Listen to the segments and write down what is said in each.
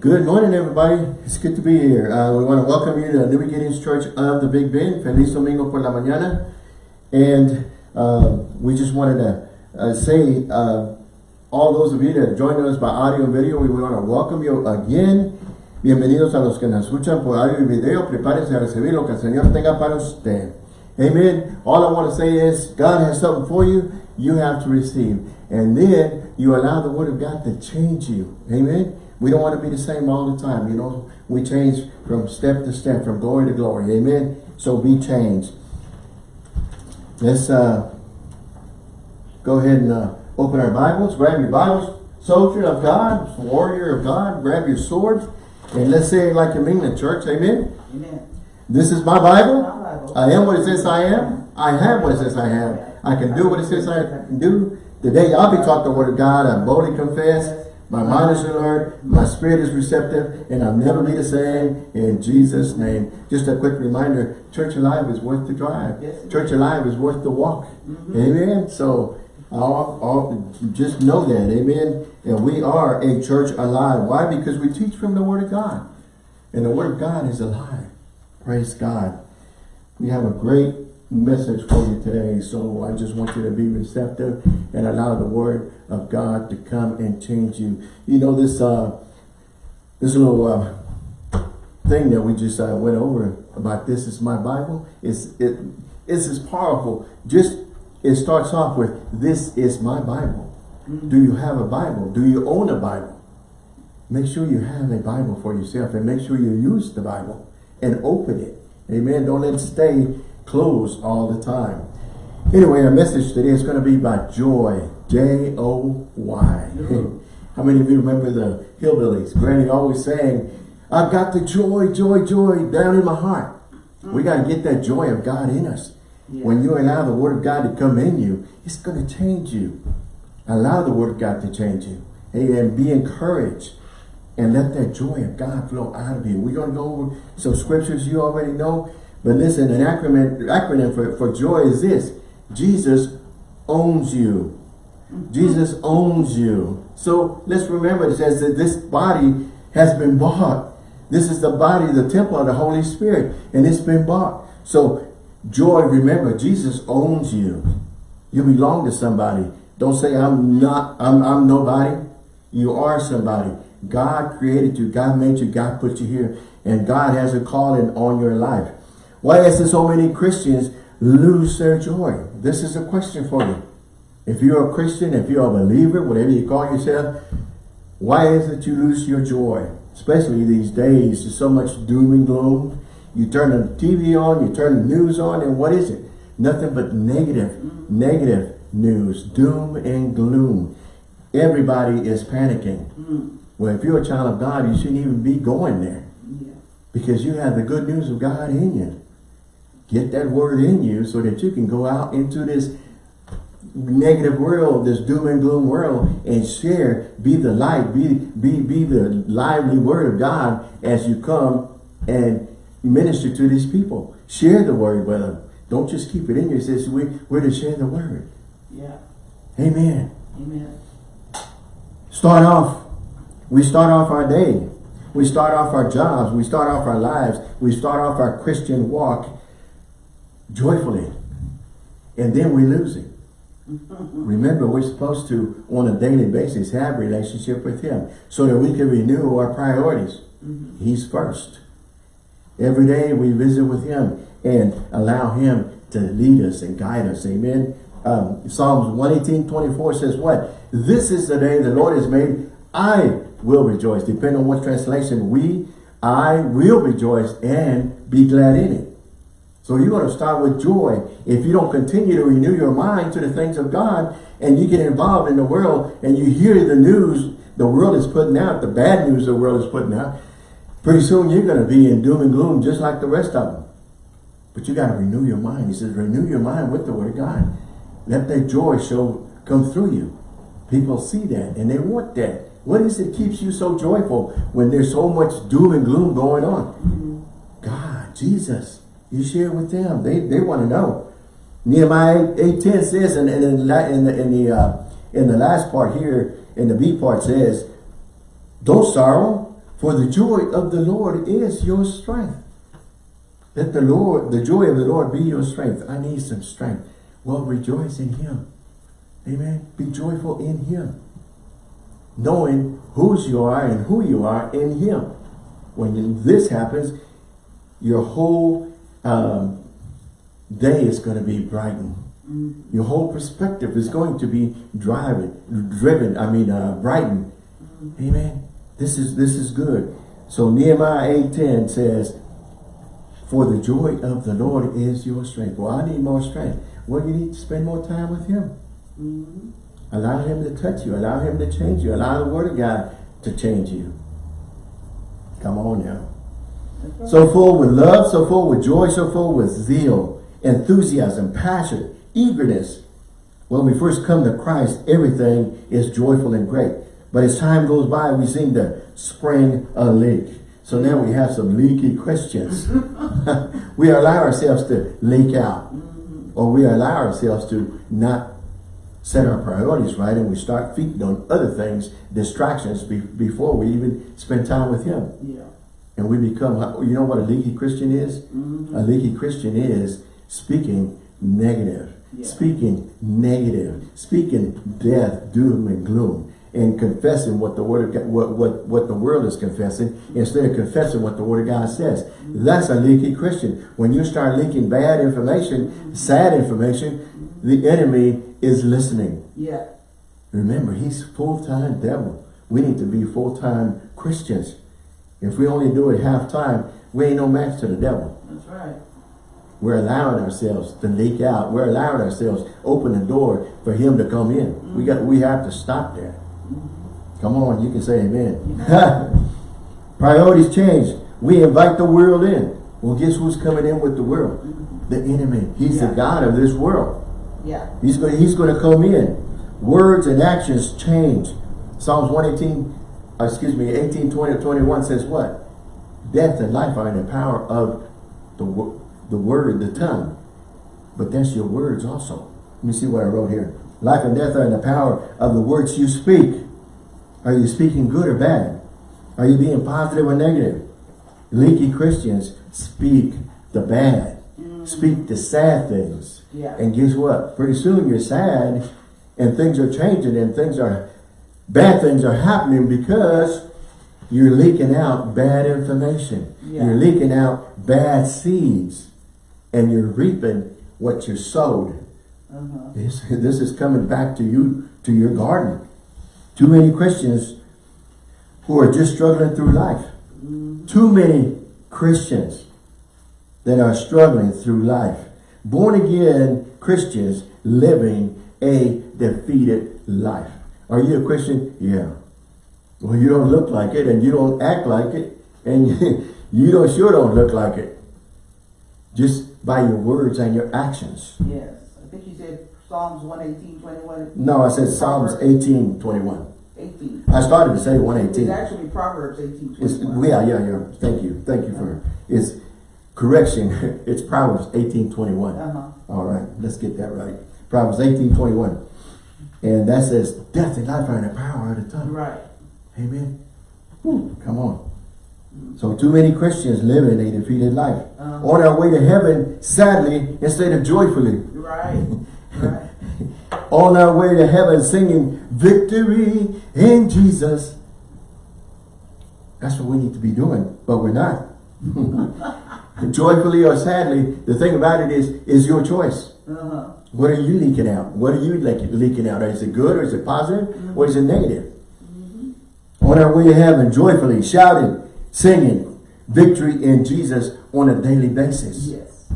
Good morning, everybody. It's good to be here. Uh, we want to welcome you to New Beginnings Church of the Big Bend. Feliz Domingo por la mañana. And uh, we just wanted to uh, say, uh, all those of you that joined us by audio and video, we want to welcome you again. Bienvenidos a los que nos escuchan por audio y video. Prepárense a recibir lo que el Señor tenga para usted. Amen. All I want to say is, God has something for you. You have to receive. And then you allow the Word of God to change you. Amen. We don't want to be the same all the time. You know, we change from step to step, from glory to glory. Amen. So be changed. Let's uh, go ahead and uh, open our Bibles. Grab your Bibles. Soldier of God, warrior of God, grab your sword. And let's say it like you mean in church. Amen. Amen. This is my Bible. My Bible. I am what it says I am. I have what it says I have. I can do what it says I can do. The day I'll be taught the word of God, I boldly confess. My mind is alert, my spirit is receptive, and I'll never be the same in Jesus' name. Just a quick reminder, Church Alive is worth the drive. Yes, Church Alive is worth the walk. Mm-hmm. Amen. So I'll, I'll just know that. Amen. And we are a church alive. Why? Because we teach from the Word of God. And the Word of God is alive. Praise God. We have a great message for you today. So I just want you to be receptive and allow the Word of God to come and change you. You know, this uh, this little uh, thing that we just uh, went over about this is my Bible. It's, it, it's as powerful. Just, it starts off with, this is my Bible. Do you have a Bible? Do you own a Bible? Make sure you have a Bible for yourself and make sure you use the Bible and open it. Amen. Don't let it stay closed all the time. Anyway, our message today is going to be about joy. J-O-Y. How many of you remember the hillbillies? Granny always saying, I've got the joy, joy, joy down in my heart. We mm-hmm. got to get that joy of God in us. Yeah. When you allow the word of God to come in you, it's going to change you. Allow the word of God to change you. And be encouraged. And let that joy of God flow out of you. We're going to go over some scriptures you already know. But listen, an acronym, acronym for, for joy is this. Jesus owns you. Mm-hmm. Jesus owns you. So let's remember it says that this body has been bought. This is the body, the temple of the Holy Spirit. And it's been bought. So joy, remember, Jesus owns you. You belong to somebody. Don't say I'm not, I'm, I'm nobody. You are somebody. God created you. God made you. God put you here. And God has a calling on your life. Why is it so many Christians lose their joy? This is a question for you. If you're a Christian, if you're a believer, whatever you call yourself, why is it you lose your joy? Especially these days, there's so much doom and gloom. You turn the TV on, you turn the news on, and what is it? Nothing but negative, negative news, doom and gloom. Everybody is panicking. Well, if you're a child of God, you shouldn't even be going there. Because you have the good news of God in you. Get that word in you so that you can go out into this negative world, this doom and gloom world, and share, be the light, be, be, be the lively word of God as you come and minister to these people. Share the word with them. Don't just keep it in you. It says we, we're to share the word. Yeah. Amen. Amen. Start off. We start off our day. We start off our jobs. We start off our lives. We start off our Christian walk joyfully. And then we lose it. Remember, we're supposed to, on a daily basis, have relationship with Him so that we can renew our priorities. He's first. Every day we visit with Him and allow Him to lead us and guide us. Amen. Um, Psalms 118, 24 says what? This is the day the Lord has made. I will rejoice. Depending on what translation, we, I will rejoice and be glad in it. So you're going to start with joy. If you don't continue to renew your mind to the things of God and you get involved in the world and you hear the news the world is putting out, the bad news the world is putting out, pretty soon you're going to be in doom and gloom just like the rest of them. But you got to renew your mind. He says, renew your mind with the word of God. Let that joy show come through you. People see that and they want that. What is it keeps you so joyful when there's so much doom and gloom going on? Mm-hmm. God, Jesus, you share with them. They they want to know. Nehemiah 8.10 says, and, in, the, in the, in the, uh, in the last part here, in the B part says, Don't sorrow, for the joy of the Lord is your strength. Let the Lord, the joy of the Lord be your strength. I need some strength. Well, rejoice in him. Amen. Be joyful in him. Knowing whose you are and who you are in him. When this happens, your whole um, day is going to be brightened. Mm -hmm. Your whole perspective is going to be driving, driven, I mean, uh, brightened. Mm -hmm. Amen. This is, this is good. So Nehemiah 8.10 says, For the joy of the Lord is your strength. Well, I need more strength. Well, you need to spend more time with him. Mm -hmm. Allow him to touch you. Allow him to change you. Allow the word of God to change you. Come on now. So full with love, so full with joy, so full with zeal, enthusiasm, passion, eagerness. When we first come to Christ, everything is joyful and great. But as time goes by, we seem to spring a leak. So now we have some leaky Christians. we allow ourselves to leak out or we allow ourselves to not set our priorities right and we start feeding on other things, distractions be, before we even spend time with him. Yeah. And we become, you know what a leaky Christian is? Mm -hmm. A leaky Christian is speaking negative, yeah. speaking negative, speaking death, doom, and gloom and confessing what the word of God, what, what, what the world is confessing instead of confessing what the word of God says. That's a leaky Christian. When you start leaking bad information, sad information, the enemy is listening. Yeah. Remember, he's full-time devil. We need to be full-time Christians. If we only do it half-time, we ain't no match to the devil. That's right. We're allowing ourselves to leak out. We're allowing ourselves open the door for him to come in. Mm -hmm. We got we have to stop that. Come on, you can say amen. Priorities change. We invite the world in. Well, guess who's coming in with the world? The enemy. He's yeah. the God of this world. Yeah. He's going, he's going to come in. Words and actions change. Psalms 118, uh, excuse me, 18, 20, 21 says what? Death and life are in the power of the, the word, the tongue. But that's your words also. Let me see what I wrote here. Life and death are in the power of the words you speak. Are you speaking good or bad? Are you being positive or negative? Leaky Christians speak the bad. Mm. Speak the sad things. Yeah. And guess what? Pretty soon you're sad and things are changing and things are, bad things are happening because you're leaking out bad information. Yeah. You're leaking out bad seeds and you're reaping what you sowed. Uh -huh. This, this is coming back to you, to your garden. Too many Christians who are just struggling through life. Too many Christians that are struggling through life. Born again Christians living a defeated life. Are you a Christian? Yeah. Well, you don't look like it and you don't act like it and you don't sure don't look like it. Just by your words and your actions. Yes. I think you said Psalms 118, 21. No, I said Psalms 18, 21. 18. I started to say 118. It's actually Proverbs 18, 21. yeah, yeah, yeah. Thank you. Thank you for It's correction. it's Proverbs 18, 21. Uh -huh. All right, let's get that right. Proverbs 18, 21. And that says, death and life are in the power of the tongue. Right. Amen. Whew, come on. So too many Christians live in a defeated life. -huh. On our way to heaven, sadly, instead of joyfully. Right. right on our way to heaven singing victory in Jesus. That's what we need to be doing, but we're not. Joyfully or sadly, the thing about it is, is your choice. Uh -huh. What are you leaking out? What are you leaking out? Is it good or is it positive mm -hmm. or is it negative? Mm -hmm. Our way to heaven, joyfully shouting, singing victory in Jesus on a daily basis. Yes.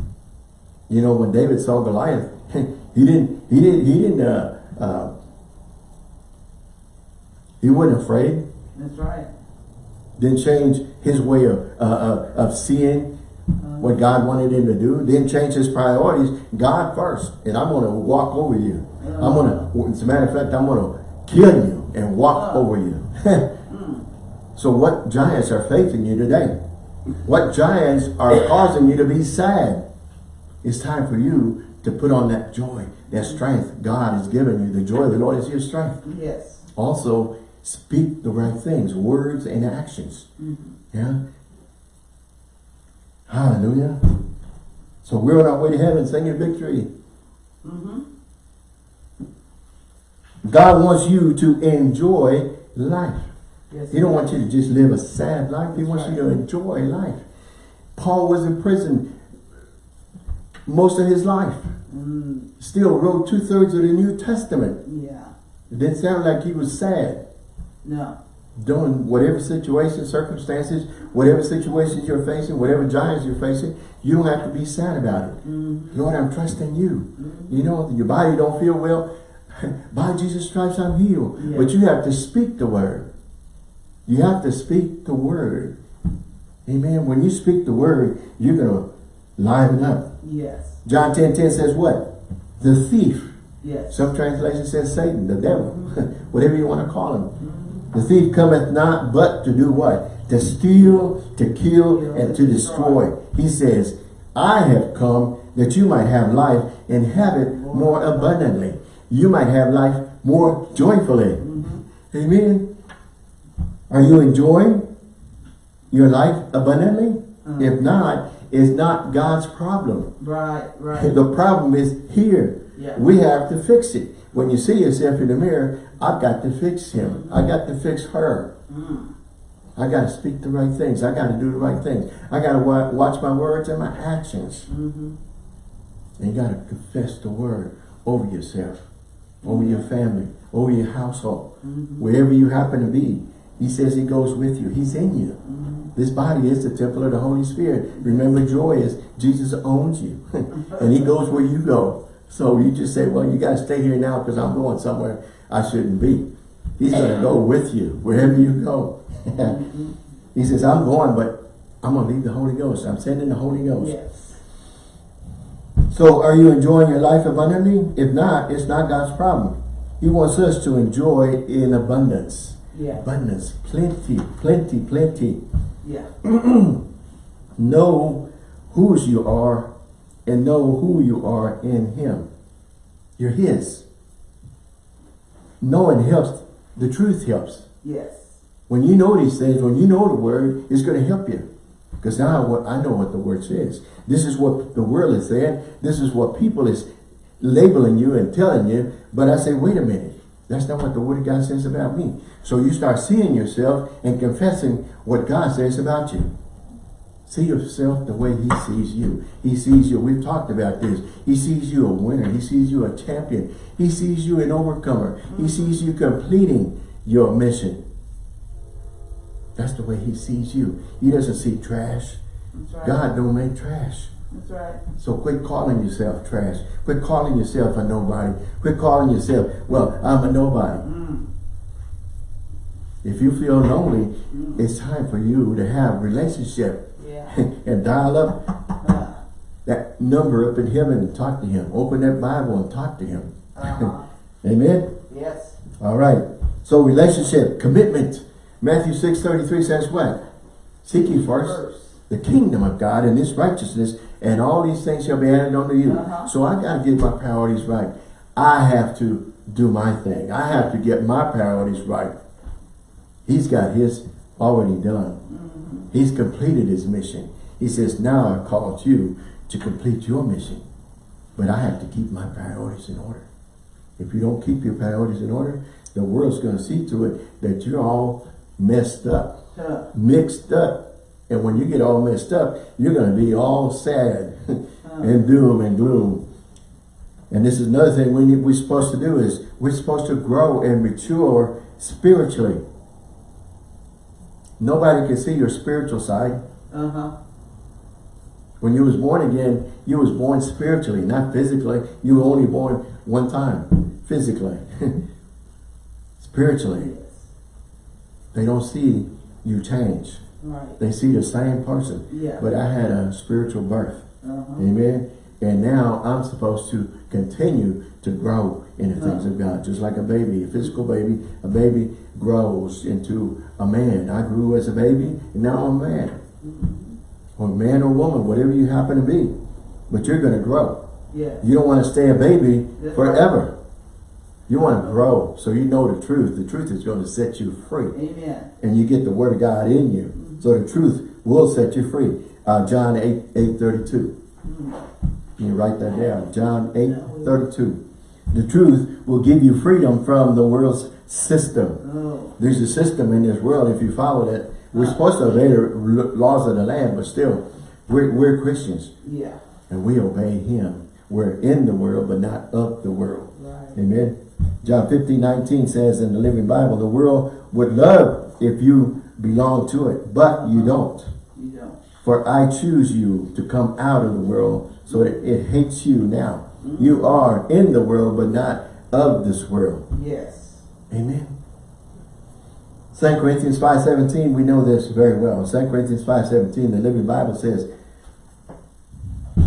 You know, when David saw Goliath, he didn't, he didn't, he didn't, uh, uh, he wasn't afraid. That's right. Didn't change his way of, uh, of seeing. What God wanted him to do. Didn't change his priorities. God first. And I'm going to walk over you. I'm going to, as a matter of fact, I'm going to kill you and walk over you. Hmm. so what giants are facing you today? What giants are causing you to be sad? It's time for you to put on that joy, that strength God has given you. The joy of the Lord is your strength. Yes. Also, speak the right things, words and actions. Yeah. Hallelujah. So we're on our way to heaven singing victory. Mm-hmm. God wants you to enjoy life. Yes. He don't want you to just live a sad life. He wants you to enjoy life. Paul was in prison most of his life. Mm, Still wrote two-thirds of the New Testament. yeah. It didn't sound like he was sad. No. Doing whatever situation, circumstances, whatever situations you're facing, whatever giants you're facing, you don't have to be sad about it. Mm-hmm. Lord, I'm trusting you. You know, your body don't feel well. By Jesus' stripes, I'm healed. Yeah. But you have to speak the word. You have to speak the word. Amen. When you speak the word, you're going to liven up. Yes. John 10, 10 says what? The thief. Yes. Some translation says Satan, the devil. Whatever you want to call him. The thief cometh not but to do what? To steal, to kill, and to destroy. He says, I have come that you might have life and have it more abundantly. You might have life more joyfully. Amen. Are you enjoying your life abundantly? Uh-huh. If not, it's not God's problem. Right. Right. The problem is here. Yeah. We have to fix it. When you see yourself in the mirror, I've got to fix him. I got to fix her. Mm. I got to speak the right things. I got to do the right things. I got to wa watch my words and my actions. Mm-hmm. And you got to confess the word over yourself, over your family, over your household, Mm-hmm. wherever you happen to be. He says he goes with you. He's in you. Mm-hmm. This body is the temple of the Holy Spirit. Remember, joy is Jesus owns you. and he goes where you go. So you just say, well, you got to stay here now because I'm going somewhere I shouldn't be. He's going to go with you wherever you go. Mm-hmm. he says, I'm going, but I'm going to leave the Holy Ghost. I'm sending the Holy Ghost. Yes. So are you enjoying your life abundantly? If not, it's not God's problem. He wants us to enjoy in abundance. Yeah. Abundance, plenty, plenty, plenty. Yeah. Know whose you are and know who you are in him. You're his. Knowing helps. The truth helps. Yes. When you know these things, when you know the word, it's going to help you. Because now what I know what the word says. This is what the world is saying. This is what people is labeling you and telling you. But I say, wait a minute. That's not what the word of God says about me. So you start seeing yourself and confessing what God says about you. See yourself the way he sees you. He sees you. We've talked about this. He sees you a winner. He sees you a champion. He sees you an overcomer. He sees you completing your mission. That's the way he sees you. He doesn't see trash. Right. God don't make trash. That's right. So quit calling yourself trash. Quit calling yourself a nobody. Quit calling yourself, well, I'm a nobody. Mm. If you feel lonely, it's time for you to have relationship. and dial up Uh, that number up in heaven and talk to him. Open that Bible and talk to him. uh-huh. Amen? yes. All right. So relationship, commitment. Matthew 6, 33 says what? Seek ye first First. the kingdom of God and his righteousness, and all these things shall be added unto you. Uh-huh. So I got to get my priorities right. I have to do my thing. I have to get my priorities right. He's got his already done. Mm-hmm. He's completed his mission. He says, now I've called you to complete your mission. But I have to keep my priorities in order. If you don't keep your priorities in order, the world's going to see to it that you're all messed up Uh, mixed up. And when you get all messed up, you're going to be all sad and doom and gloom. And this is another thing we need, we're supposed to do is we're supposed to grow and mature spiritually. Nobody can see your spiritual side. uh-huh. When you was born again, you was born spiritually, not physically. You were only born one time, physically. spiritually, they don't see you change. Right. They see the same person. Yeah. But I had a spiritual birth. Uh-huh. Amen. And now I'm supposed to continue to grow in the things of God. Just like a baby, a physical baby, a baby grows into a man. I grew as a baby and now I'm a man. Or man or woman, whatever you happen to be. But you're going to grow. Yes. You don't want to stay a baby forever. You want to grow so you know the truth. The truth is going to set you free. Amen. And you get the word of God in you. So the truth will set you free. Uh, John 8, 8 32. You write that down. John 8, 32. The truth will give you freedom from the world's system. Oh, There's a system in this world. If you follow that, we're ah. supposed to obey the laws of the land, but still, we're, we're Christians yeah. and we obey him. We're in the world, but not of the world. Right. Amen. John 15, 19 says in the Living Bible, the world would love if you belong to it, but you uh-huh. don't. For I choose you to come out of the world so that it hates you now. You are in the world, but not of this world. Yes. Amen. 2 Corinthians 5.17, we know this very well. 2 Corinthians 5.17, the Living Bible says,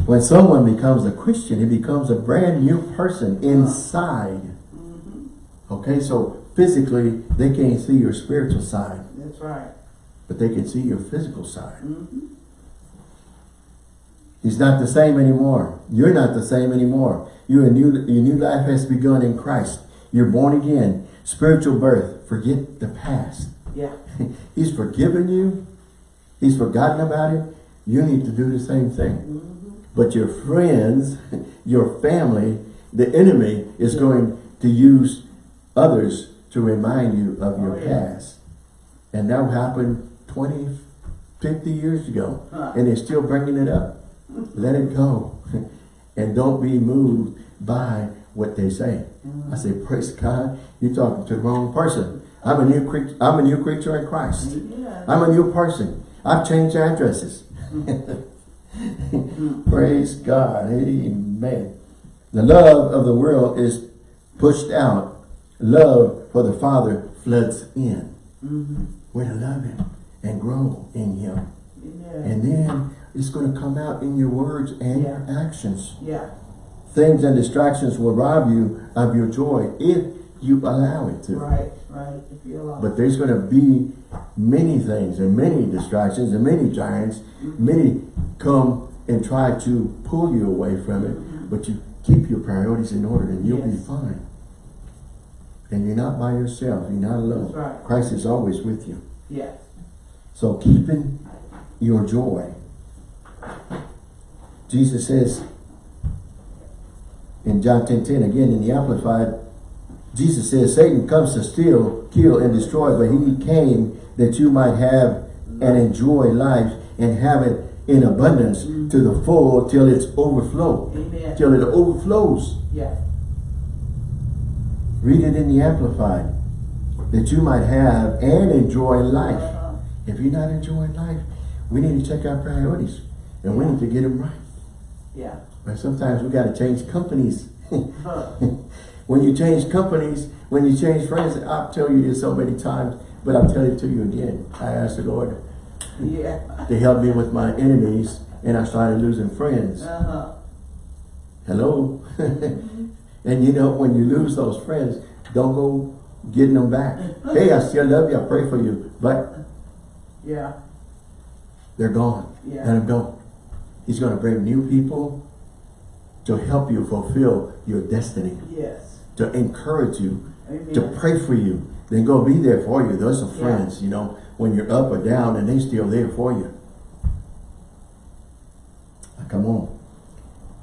when someone becomes a Christian, he becomes a brand new person inside. Okay, so physically, they can't see your spiritual side, That's right. but they can see your physical side. Mm-hmm. He's not the same anymore. You're not the same anymore. Your new, your new life has begun in Christ. You're born again. Spiritual birth. Forget the past. Yeah. He's forgiven you. He's forgotten about it. You need to do the same thing. Mm-hmm. But your friends, your family, the enemy is going to use others to remind you of your Oh, yeah. past. And that happened 20, 50 years ago. Huh. And they're still bringing it up. Let it go. and don't be moved by what they say. I say, praise God, you're talking to the wrong person. I'm a new creature. I'm a new creature in Christ. Yeah. I'm a new person. I've changed addresses. Praise God. Amen. The love of the world is pushed out. Love for the Father floods in. Mm-hmm. We're to love Him and grow in Him. Yeah. And then it's going to come out in your words and your actions. yeah. Things and distractions will rob you of your joy if you allow it to. Right. Right. If you allow. But there's going to be many things and many distractions and many giants. Mm-hmm. Many come and try to pull you away from it. Mm-hmm. But you keep your priorities in order and you'll be fine. And you're not by yourself. You're not alone. Right. Christ is always with you. yeah. So keeping your joy. Jesus says in John 10, 10, again in the Amplified, Jesus says, Satan comes to steal, kill, and destroy, but he came that you might have and enjoy life and have it in abundance to the full till it's overflow. Amen. Till it overflows. Yeah. Read it in the Amplified. That you might have and enjoy life. Uh-huh. If you're not enjoying life, we need to check our priorities. And we need to get them right. Yeah. But sometimes we got to change companies. Huh. when you change companies, when you change friends, I'll tell you this so many times, but I'll tell it to you again. I asked the Lord Yeah. to help me with my enemies, and I started losing friends. Uh-huh. Hello? and you know, when you lose those friends, don't go getting them back. hey, I still love you, I pray for you, but Yeah. they're gone. Yeah. Let them go. He's going to bring new people to help you fulfill your destiny, Yes. to encourage you, Amen. to pray for you. Then go be there for you. Those are Yeah. friends, you know, when you're up or down and they still there for you. Come on.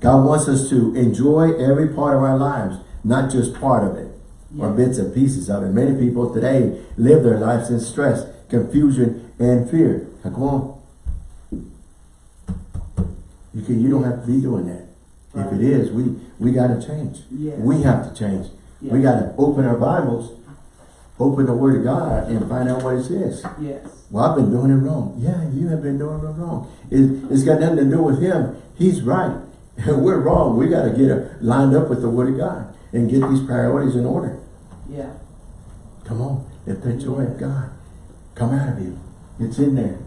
God wants us to enjoy every part of our lives, not just part of it or bits and pieces of it. Many people today live their lives in stress, confusion, and fear. Come on. You can, you don't have to be doing that. If it is, we, we got to change. Yes. We have to change. We got to open our Bibles, open the Word of God, and find out what it says. Yes. Well, I've been doing it wrong. Yeah, you have been doing it wrong. It, it's got nothing to do with him. He's right. We're wrong. We got to get it lined up with the Word of God and get these priorities in order. Yeah. Come on. Let the joy of God come out of you. It's in there.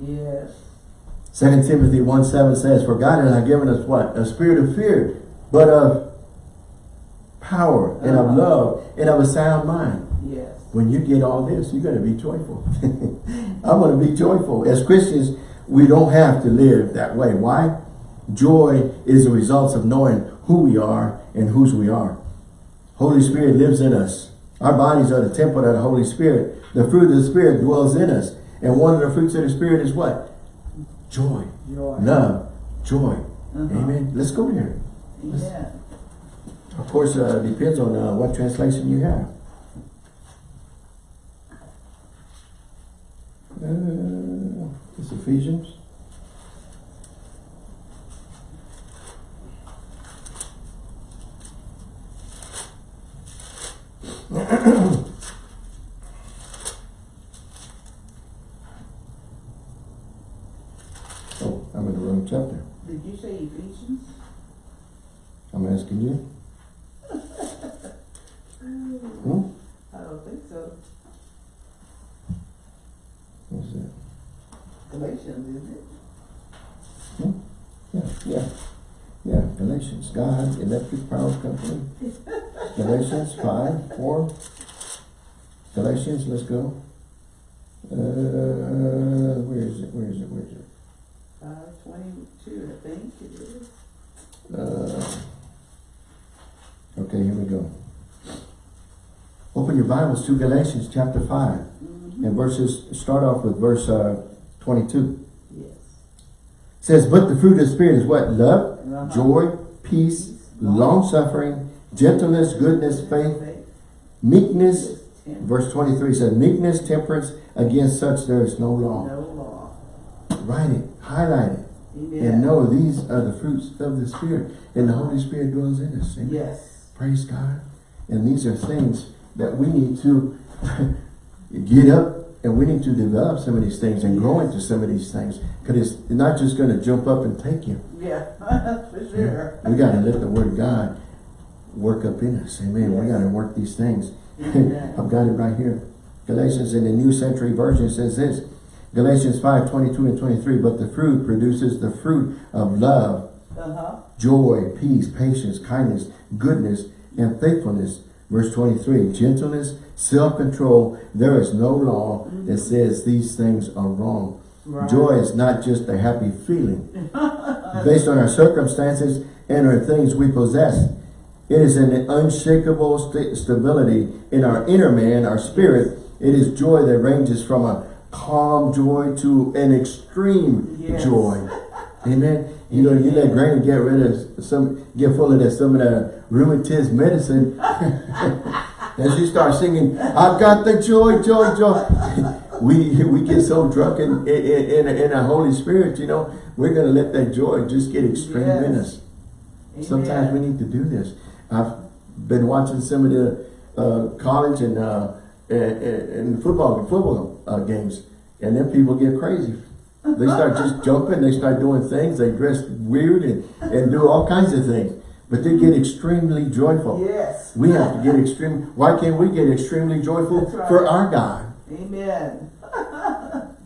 Yes. 2 Timothy 1 7 says, For God has not given us what? A spirit of fear, but of power and of Uh-huh. love and of a sound mind. Yes. When you get all this, you're going to be joyful. I'm going to be joyful. As Christians, we don't have to live that way. Why? Joy is the result of knowing who we are and whose we are. Holy Spirit lives in us. Our bodies are the temple of the Holy Spirit. The fruit of the Spirit dwells in us. And one of the fruits of the Spirit is what? Joy, Joy. love, joy. Uh-huh. Amen. Let's go there. Amen. Of course, uh, depends on uh, what translation you have. Uh, it's Ephesians. oh, I'm in the wrong chapter. Did you say Ephesians? I'm asking you. Hmm? I don't think so. What's that? Galatians, isn't it? Yeah, yeah, yeah, Galatians, God, electric power company. Galatians five, four. Galatians, let's go. Uh, where is it, where is it, where is it? Five twenty-two, I think it is. Uh, okay, here we go. Open your Bibles to Galatians chapter five, Mm-hmm. and verses, start off with verse, uh, twenty-two. Yes. says, but the fruit of the Spirit is what? Love, Uh-huh. joy, peace, long-suffering, gentleness, goodness, faith, meekness. Yes. Verse 23 says, meekness, temperance, against such there is no law. No law. Write it, highlight it, Amen. and know these are the fruits of the Spirit. And the Holy Spirit dwells in us. Amen. Yes. Praise God. And these are things that we need to get up and we need to develop some of these things and grow into some of these things. Because it's not just going to jump up and take you. Yeah, for sure. We got to let the Word of God work up in us. Amen. We got to work these things. I've got it right here. Galatians in the New Century Version says this. Galatians 5, 22 and 23. But the fruit produces the fruit of love, Uh-huh. joy, peace, patience, kindness, goodness, and faithfulness. Verse 23. Gentleness, self-control. There is no law that says these things are wrong. Right. Joy is not just a happy feeling based on our circumstances and our things we possess. It is an unshakable sta stability in our inner man, our spirit. It is joy that ranges from a calm joy to an extreme Yes. joy. Amen. You know, you let Granny get rid of some, get full of that, some of that rheumatism medicine. and she starts singing, I've got the joy, joy, joy. we we get so drunk in, in, in, in Holy Spirit, you know, we're going to let that joy just get extreme in Yes. us. Sometimes we need to do this. I've been watching some of the uh, college and, uh, and, and football football uh, games, and then people get crazy. They start just jumping, they start doing things, they dress weird and, and do all kinds of things. But they get extremely joyful. Yes. We have to get extreme. Why can't we get extremely joyful right. for our God? Amen.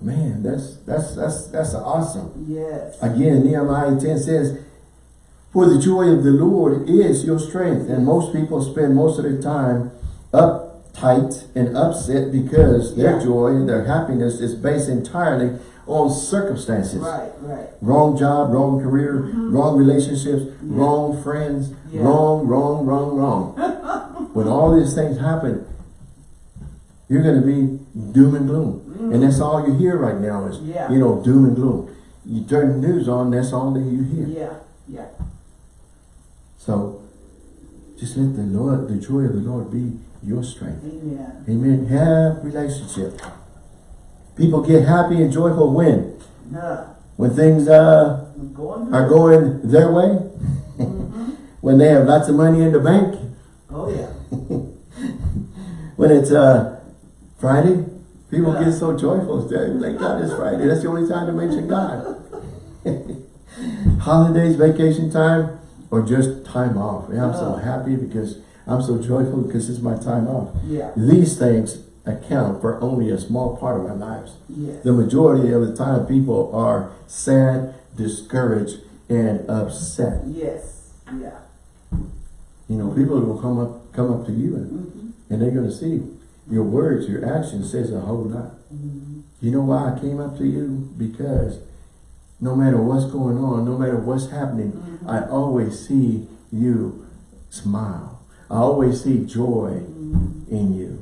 Man, that's that's that's that's awesome. Yes. Again, Nehemiah 10 says, For the joy of the Lord is your strength. And most people spend most of their time uptight and upset because their joy and their happiness is based entirely on circumstances. Right, right. Wrong job, wrong career, mm-hmm. wrong relationships, wrong friends, Yeah. wrong, wrong, wrong, wrong. when all these things happen, you're going to be doom and gloom. And that's mm. all you hear right now is, Yeah. you know, doom and gloom. You turn the news on, that's all that you hear. Yeah, yeah. So, just let the Lord, the joy of the Lord be your strength. Amen. Amen. Have relationship. People get happy and joyful when? When things uh, going are going their way. when they have lots of money in the bank. Oh, yeah. When it's uh, Friday, people Yeah. get so joyful. They Thank God it's Friday. That's the only time to mention God. Holidays, vacation time, or just time off. Yeah, I'm so happy because I'm so joyful because it's my time off. Yeah. These things account for only a small part of our lives. Yes. The majority of the time people are sad, discouraged, and upset. Yes. Yeah. You know, people will come up come up to you and, Mhm. and they're gonna see your words, your actions says a whole lot. Mhm. You know why I came up to you? Because no matter what's going on, no matter what's happening, Mhm. I always see you smile. I always see joy in you.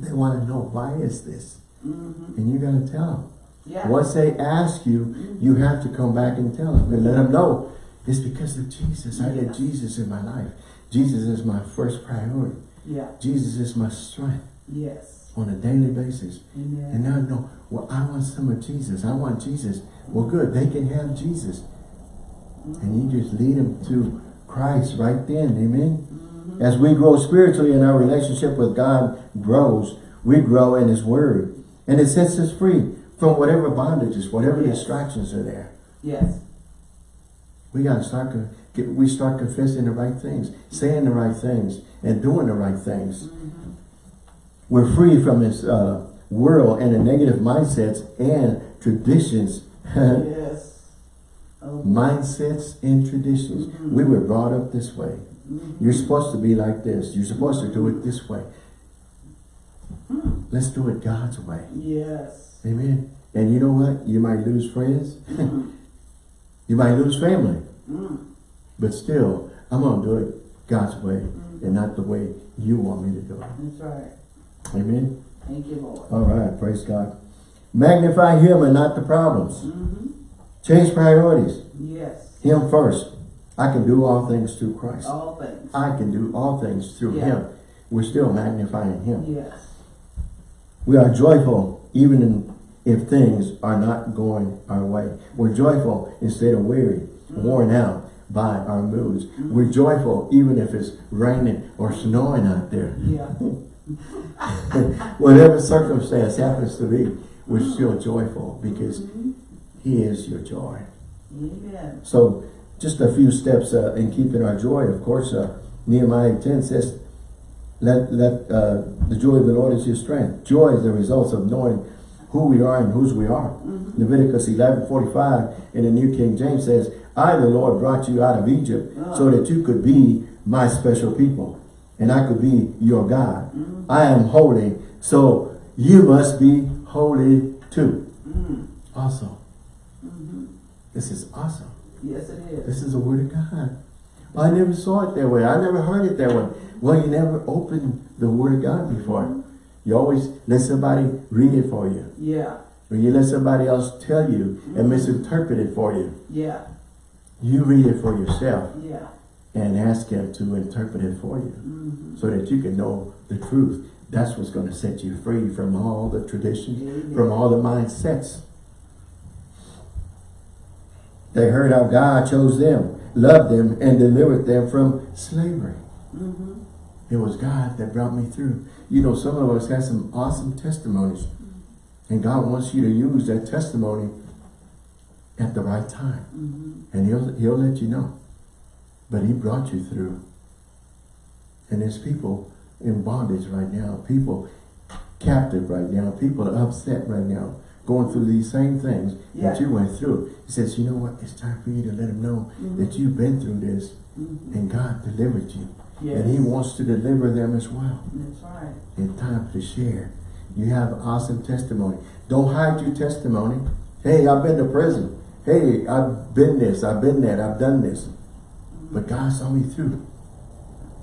They want to know, why is this? Mhm. And you got to tell them. Yeah. Once they ask you, you have to come back and tell them and let them know it's because of Jesus. I get Jesus in my life. Jesus is my first priority. Yeah. Jesus is my strength Yes. on a daily basis. Amen. And now I know, well, I want some of Jesus. I want Jesus. Well, good. They can have Jesus. And you just lead them to Christ right then. Amen. Mm-hmm. As we grow spiritually and our relationship with God grows, we grow in His Word. And it sets us free from whatever bondages, whatever Yes. distractions are there. Yes. We got to start, get, we start confessing the right things, saying the right things, and doing the right things. Mhm. We're free from this uh, world and the negative mindsets and traditions. Yes. Oh. mindsets and traditions. Mhm. We were brought up this way. Mhm. You're supposed to be like this. You're supposed to do it this way. Mm. Let's do it God's way. Yes. Amen. And you know what? You might lose friends. Mm. You might lose family. Mm. But still, I'm going to do it God's way Mhm. and not the way you want me to do it. That's right. Amen. Thank you, Lord. All right. Praise God. Magnify Him and not the problems. Mm-hmm. Change priorities. Yes. Him first. I can do all things through Christ. All things. I can do all things through Yeah. Him. We're still magnifying Him. Yes. We are joyful even in, if things are not going our way. We're joyful instead of weary, worn out by our moods. We're joyful even if it's raining or snowing out there. Yeah. Whatever circumstance happens to be, we're still joyful because Mhm. He is your joy. Amen. So just a few steps uh, in keeping our joy. Of course, uh, Nehemiah 10 says, let, let uh, the joy of the Lord is your strength. Joy is the result of knowing who we are and whose we are. Mhm. Leviticus 11, 45 in the New King James says, I, the Lord, brought you out of Egypt so that you could be my special people and I could be your God. Mhm. I am holy, so you must be holy too. Mm. Awesome. Mhm. This is awesome. Yes, it is. This is the word of God. I never saw it that way. I never heard it that way. Well, you never opened the word of God before. You always let somebody read it for you. Yeah. Or you let somebody else tell you and misinterpret it for you. Yeah. You read it for yourself Yeah. and ask him to interpret it for you Mhm. so that you can know the truth. That's what's going to set you free from all the traditions, Amen. from all the mindsets. They heard how God chose them, loved them, and delivered them from slavery. Mhm. It was God that brought me through. You know, some of us got some awesome testimonies. And God wants you to use that testimony at the right time. Mhm. And he'll, he'll let you know. But he brought you through. And his people in bondage right now. People captive right now. People are upset right now. Going through these same things that you went through. He says, you know what? It's time for you to let them know Mhm. that you've been through this. Mhm. And God delivered you. Yes. And he wants to deliver them as well. That's right. In time to share. You have awesome testimony. Don't hide your testimony. Hey, I've been to prison. Hey, I've been this, I've been that, I've done this. But God saw me through.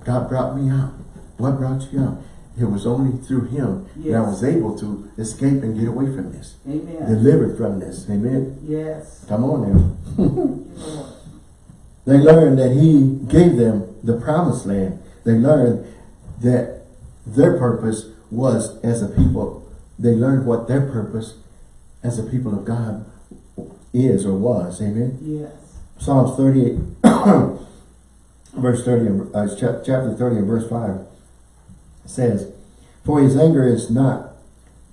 God brought me out. What brought you out? It was only through him that I was able to escape and get away from this. Amen. Delivered from this. Amen. Yes. Come on now. Thank you, Lord. They learned that he gave them the promised land. They learned that their purpose was as a people. They learned what their purpose as a people of God is or was. Amen. Yes. Psalms 38, verse 30, uh, chapter 30 and verse 5 says, For his anger is not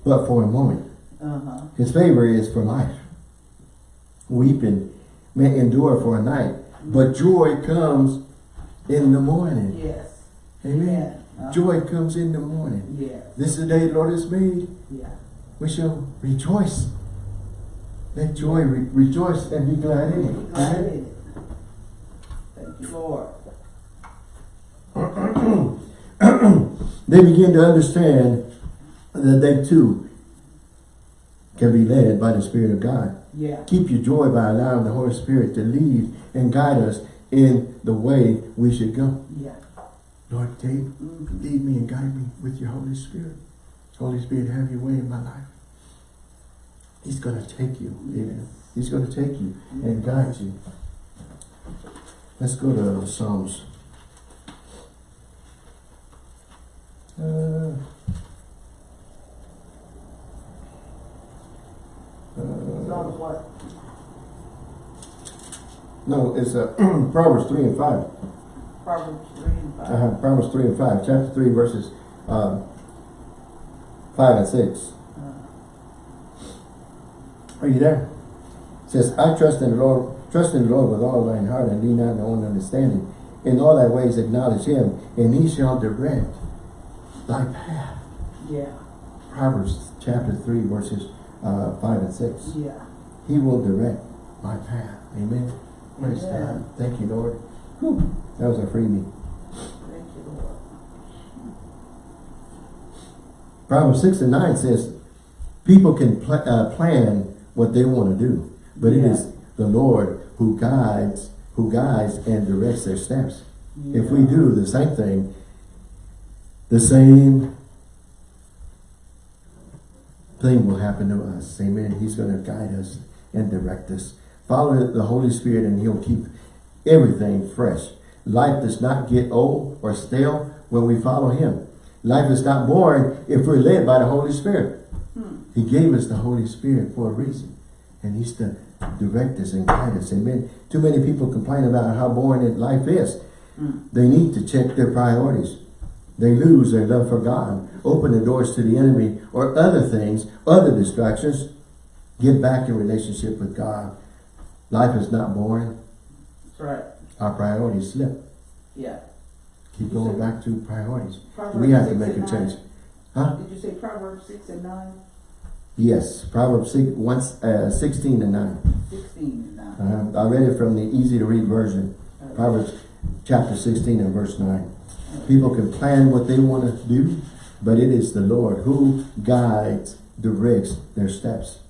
but for a moment. Uh-huh. His favor is for life. Weeping may endure for a night, but joy comes in the morning. Yes. Amen. Uh-huh. Joy comes in the morning. Yes. This is the day the Lord has made. Yeah. We shall rejoice. Let joy re rejoice and be glad in it. Glad Amen. in it. Thank you, Lord. They begin to understand that they too can be led by the Spirit of God. Yeah. Keep your joy by allowing the Holy Spirit to lead and guide us in the way we should go. Yeah. Lord, take, Mhm. lead me and guide me with your Holy Spirit. Holy Spirit, have your way in my life. He's going to take you. Amen. He's going to take you and guide you. Let's go to Psalms. Uh, uh, Psalms what? no, it's uh, Proverbs 3 and 5. Proverbs three and five. Uh, Proverbs 3 and 5. Chapter 3 verses uh, 5 and 6. Are you there? It says, I trust in the Lord, trust in the Lord with all thine heart and lean not on thy own understanding. In all thy ways acknowledge him, and he shall direct thy path. Yeah, Proverbs chapter 3 verses uh, 5 and 6. yeah. He will direct my path. Amen. Praise Amen. God. Thank you, Lord. Whew. That was a freebie. Thank you, Lord. Proverbs 6 and 9 says, people can pl uh, plan what they want to do, but it Yeah. is the Lord who guides, who guides and directs their steps. If we do the same thing, the same thing will happen to us. Amen. He's going to guide us and direct us. Follow the Holy Spirit and he'll keep everything fresh. Life does not get old or stale when we follow him. Life is not boring if we're led by the Holy Spirit. Hmm. He gave us the Holy Spirit for a reason. And he's to direct us and guide us. Amen. Too many people complain about how boring life is. Mm. They need to check their priorities. They lose their love for God, open the doors to the enemy or other things, other distractions. Get back in relationship with God. Life is not boring. That's right. Our priorities slip. Yeah. Keep going back to priorities. Proverbs We have to make a and change. Huh? Did you say Proverbs six and nine? Yes. Proverbs 6, once, uh, 16 and 9. Sixteen and nine. Uh, I read it from the easy to read version. Okay. Proverbs chapter 16 and verse 9. People can plan what they want to do, but it is the Lord who guides, directs their steps.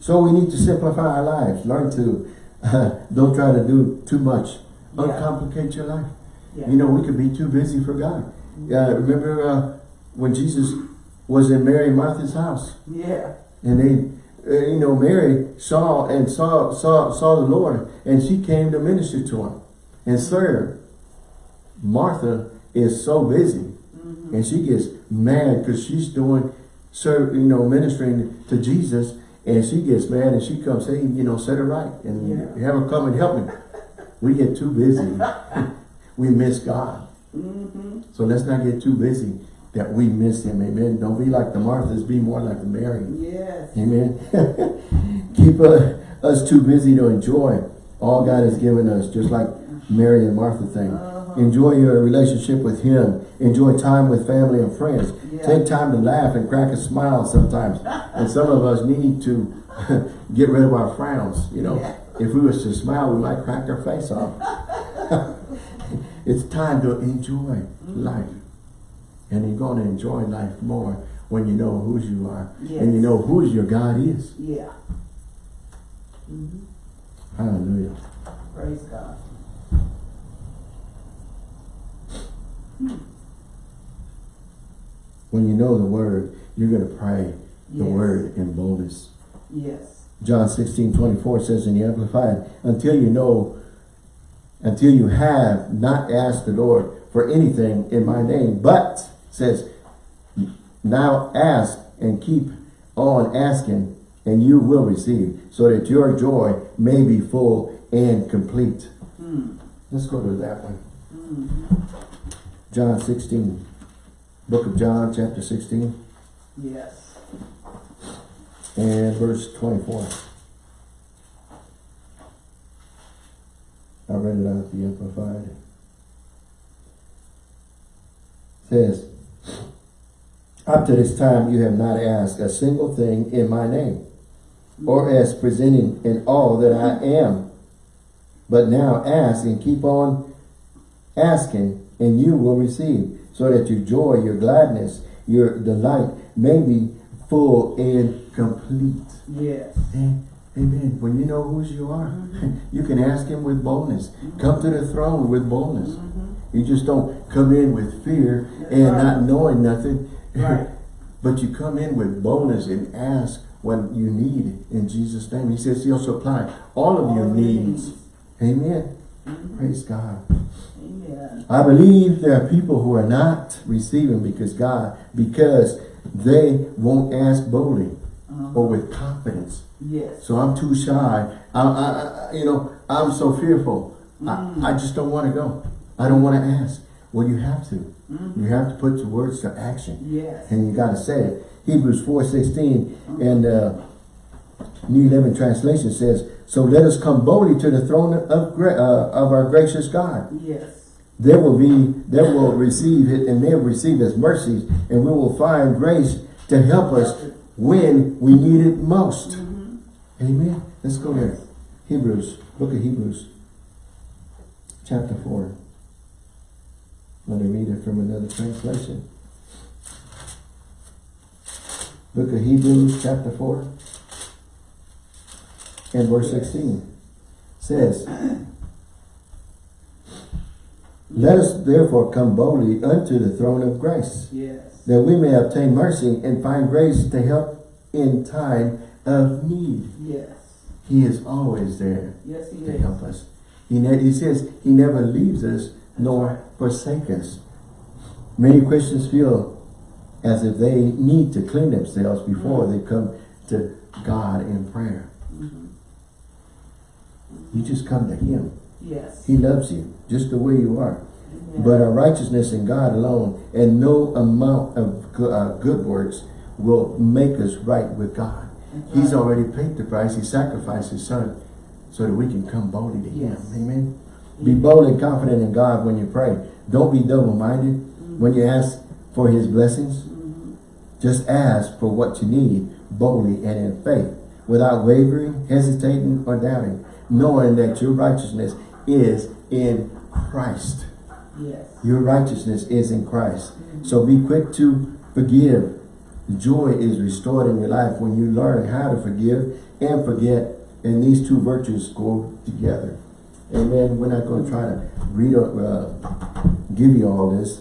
So we need to simplify our lives. Learn to, don't try to do too much. Yeah. Uncomplicate your life. Yeah. You know, we could be too busy for God. Uh, remember uh, when Jesus was in Mary and Martha's house? Yeah. And they, uh, you know, Mary saw and saw saw saw the Lord, and she came to minister to him and serve. Martha is so busy, Mhm. and she gets mad because she's doing, serve, you know, ministering to Jesus, and she gets mad and she comes, hey, you know, set her right and Yeah. have her come and help me. We get too busy, we miss God. Mm-hmm. So let's not get too busy that we miss Him. Amen. Don't be like the Marthas, be more like the Mary. Yes. Amen. Keep uh, us too busy to enjoy all God has given us, just like Mary and Martha thing. Uh-huh. Enjoy your relationship with Him. Enjoy time with family and friends. Yeah. Take time to laugh and crack a smile sometimes. and some of us need to get rid of our frowns. You know, Yeah. if we was to smile, we might crack our face off. it's time to enjoy life. And you're going to enjoy life more when you know whose you are. Yes. And you know whose your God is. Yeah. hmm Hallelujah. Praise God. When you know the word, you're going to pray the Yes. word in boldness. Yes. John 16, 24 says in the Amplified, until you know, until you have not asked the Lord for anything in my name, but says, now ask and keep on asking and you will receive so that your joy may be full and complete. Mm. Let's go to that one. Mm. John 16, book of John, chapter 16 Yes. and verse 24. I read it out the Amplified. says, Up to this time you have not asked a single thing in my name, or as presenting in all that I am. But now ask and keep on asking, and you will receive, so that your joy, your gladness, your delight may be full and complete. Yes. Amen. Amen. When you know whose you are, Mhm. you can ask him with boldness. Come to the throne with boldness. Mhm. You just don't come in with fear That's and right. not knowing nothing. Right. but you come in with boldness and ask what you need in Jesus' name. He says he'll supply all of your All your needs. needs. Amen. Mhm. Praise God. Amen. I believe there are people who are not receiving because God, because they won't ask boldly Uh-huh. or with confidence. Yes. So I'm too shy. I, I, I you know, I'm so fearful. Mm. I, I just don't want to go. I don't want to ask. Well, you have to. Mhm. You have to put your words to action. Yes. And you got to say it. Hebrews 4.16 and uh, New Living Translation says, So let us come boldly to the throne of, uh, of our gracious God. Yes. There will be, there will receive it, and they will receive his mercies, and we will find grace to help us when we need it most. Mhm. Amen. Let's go there. Hebrews, book of Hebrews, chapter 4. Let me read it from another translation. Book of Hebrews, chapter 4, and verse 16 says, Let us therefore come boldly unto the throne of grace, Yes. that we may obtain mercy and find grace to help in time of need. Yes. He is always there Yes, he to is. help us. He, he says he never leaves us nor forsake us. Many Christians feel as if they need to clean themselves before they come to God in prayer. Mhm. You just come to him. Yes. He loves you just the way you are. But our righteousness in God alone and no amount of go- uh, good works will make us right with God. That's He's right. already paid the price. He sacrificed his son so that we can come boldly to him. Yes. Amen. Be bold and confident in God when you pray. Don't be double-minded when you ask for his blessings. Mhm. Just ask for what you need boldly and in faith without wavering, hesitating, or doubting, knowing that your righteousness is in Christ. Yes. Your righteousness is in Christ. So be quick to forgive. Joy is restored in your life when you learn how to forgive and forget. And these two virtues go together. Amen. We're not going to try to read or uh, give you all this.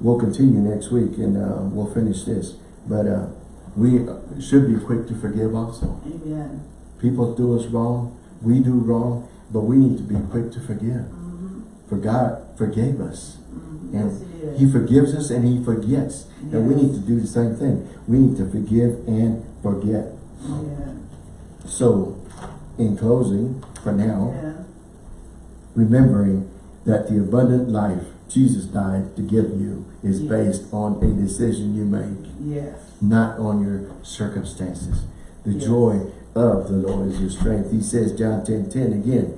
We'll continue next week and uh, we'll finish this. But uh, we should be quick to forgive also. Amen. People do us wrong. We do wrong. But we need to be quick to forgive. For God forgave us. Mhm. And Yes, he he forgives us and he forgets. And we need to do the same thing. We need to forgive and forget. Amen. So, in closing, for now, Yeah. remembering that the abundant life Jesus died to give you is Yes. based on a decision you make, Yes. not on your circumstances. The Yes. joy of the Lord is your strength. He says, John 10, 10 again,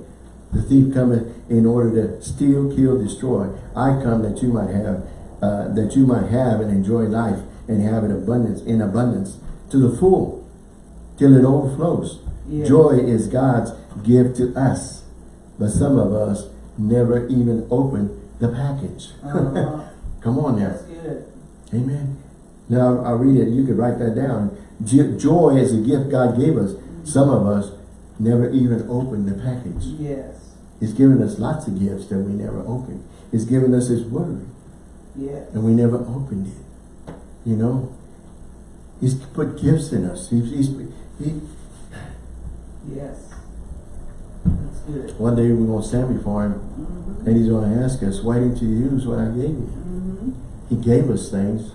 the thief cometh in order to steal, kill, destroy. I come that you might have, uh, that you might have and enjoy life and have it abundance in abundance to the full, till it overflows. Joy is God's gift to us, but some of us never even open the package. Uh-huh. Come on now. That's good. Amen. Now I'll read it. You could write that down. Joy is a gift God gave us. Some of us never even opened the package. Yes. He's given us lots of gifts that we never opened. He's given us His Word, Yes. and we never opened it. You know, He's put gifts in us. He's, he's he. Yes. That's good. One day we're gonna stand before Him, Mhm. and He's gonna ask us, "Why didn't you use what I gave you?" Mhm. He gave us things,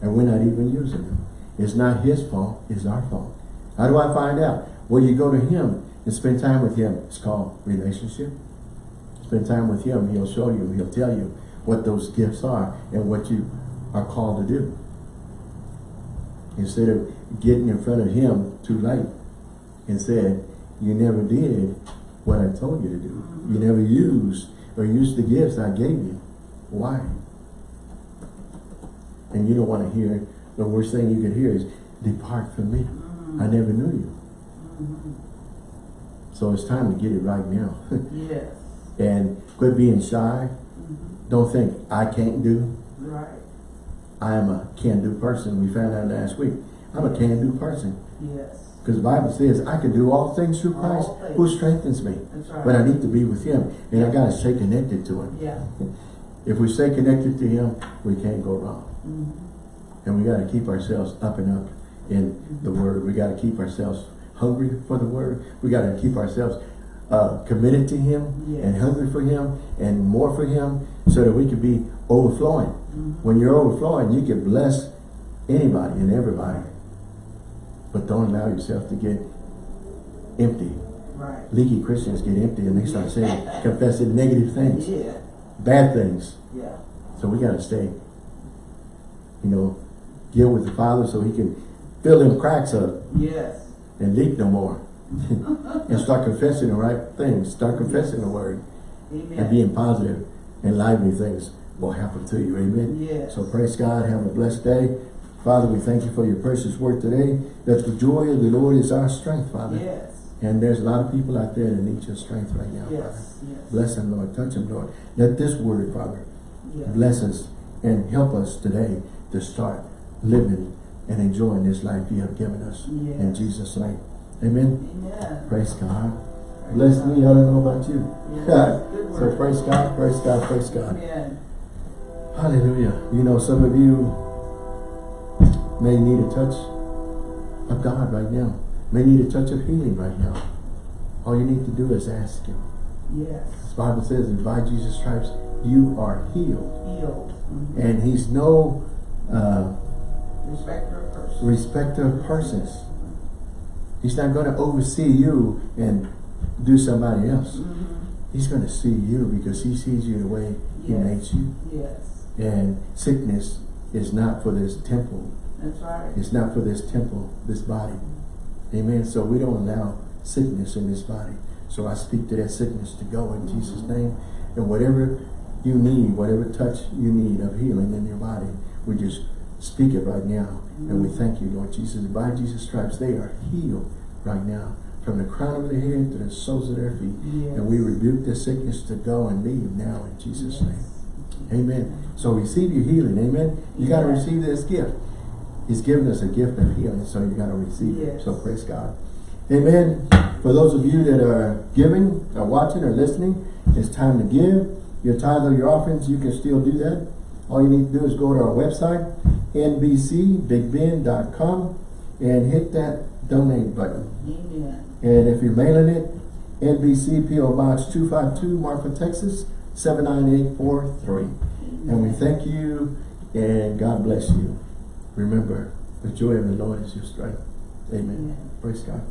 and we're not even using them. It's not His fault. It's our fault. How do I find out? Well, you go to Him and spend time with Him. It's called relationship. Spend time with Him. He'll show you. He'll tell you what those gifts are and what you are called to do. Instead of getting in front of Him too late and said, you never did what I told you to do. You never used or used the gifts I gave you. Why? And you don't want to hear, the worst thing you could hear is, depart from me. I never knew you. Mm-hmm. So it's time to get it right now. Yes. and quit being shy. Mhm. Don't think, I can't do. Right. I am a can-do person. We found out last week. I'm a can-do person. Yes. Because the Bible says, I can do all things through All Christ things. who strengthens me. That's right. But I need to be with Him. And I got to stay connected to Him. Yeah. If we stay connected to him, we can't go wrong. And we gotta keep ourselves up and up in the word. We gotta keep ourselves hungry for the word. We gotta keep ourselves uh, committed to him and hungry for him and more for him so that we can be overflowing. When you're overflowing, you can bless anybody and everybody. But don't allow yourself to get empty. Right. Leaky Christians get empty and they start saying, confessing negative things, Yeah, bad things. yeah. So we gotta stay, you know, deal with the Father so he can fill them cracks up Yes. And leak no more. and start confessing the right things. Start confessing the word and being positive and lively things will happen to you. Amen. Yes. So praise God. Have a blessed day. Father, we thank you for your precious word today. That the joy of the Lord is our strength, Father. Yes. And there's a lot of people out there that need your strength right now, Father. Yes. Yes. Bless them, Lord. Touch them, Lord. Let this word, Father, Yes. bless us and help us today to start living and enjoying this life you have given us. In Jesus' name. Amen. Amen. Praise God. Bless me. I don't know about you. Yes. So praise God, praise God, praise God. Amen. Hallelujah. You know, some of you may need a touch of God right now. May need a touch of healing right now. All you need to do is ask Him. Yes. The Bible says that by Jesus' stripes, you are healed. Healed. Mhm. And He's no uh, Respect her person. Respecter of persons. He's not going to oversee you and do somebody else. Mhm. He's going to see you because He sees you the way He Yes. makes you. Yes. And sickness is not for this temple. That's right. It's not for this temple, this body. Amen. So we don't allow sickness in this body. So I speak to that sickness to go in Jesus' name. And whatever you need, whatever touch you need of healing in your body, we just speak it right now. And we thank you, Lord Jesus. By Jesus' stripes, they are healed right now. From the crown of their head to the soles of their feet. Yes. And we rebuke the sickness to go and leave now in Jesus' name. Amen. So receive your healing. Amen. You got to receive this gift. He's given us a gift of healing, so you got to receive it. So praise God. Amen. For those of you that are giving, are watching, or listening, it's time to give. Your tithe or your offerings, you can still do that. All you need to do is go to our website, nbcbigbend.com, and hit that donate button. Amen. And if you're mailing it, NBC PO Box 252, Marfa, Texas 79843. And we thank you and God bless you. Remember, the joy of the Lord is your strength. Amen. Amen. Praise God.